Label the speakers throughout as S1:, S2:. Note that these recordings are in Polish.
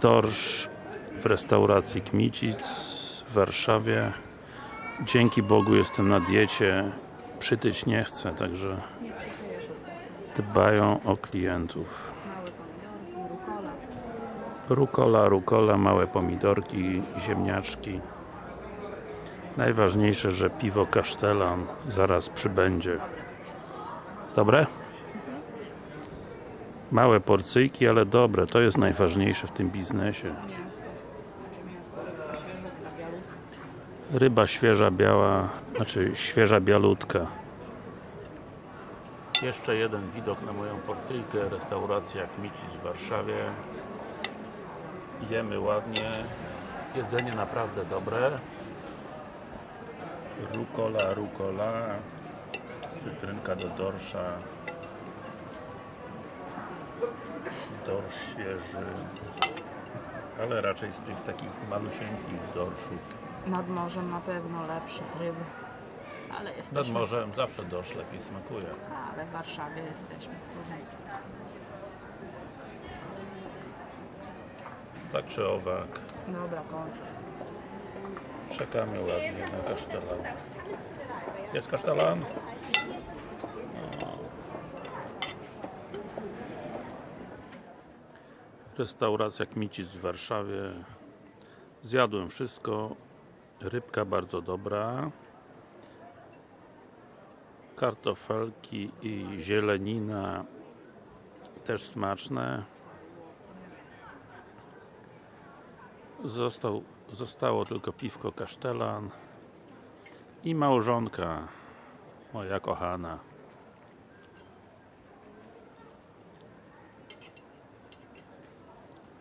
S1: dorsz w restauracji Kmicic w Warszawie. Dzięki Bogu jestem na diecie. Przytyć nie chcę, także dbają o klientów.
S2: Rukola,
S1: rukola, małe pomidorki, ziemniaczki. Najważniejsze, że piwo kasztelan zaraz przybędzie. Dobre? Małe porcyjki, ale dobre, to jest najważniejsze w tym biznesie. Ryba świeża, biała, znaczy świeża bialutka. Jeszcze jeden widok na moją porcyjkę, restauracja Kmicic w Warszawie. Jemy ładnie, jedzenie naprawdę dobre. Rukola, rukola, cytrynka do dorsza. Dorsz świeży, ale raczej z tych takich malusieńkich dorszów.
S2: Nad morzem na pewno lepsze ryby. Ale
S1: Nad
S2: jesteśmy.
S1: morzem zawsze dorsz lepiej smakuje.
S2: Ale w Warszawie jesteśmy.
S1: Tak czy owak,
S2: Dobra, kończę.
S1: czekamy ładnie na kasztelan. Jest kasztelan? Restauracja Kmicic w Warszawie. Zjadłem wszystko. Rybka bardzo dobra. Kartofelki i zielenina też smaczne. Został, zostało tylko piwko kasztelan i małżonka moja kochana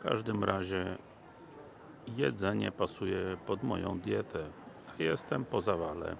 S1: w każdym razie jedzenie pasuje pod moją dietę jestem po zawale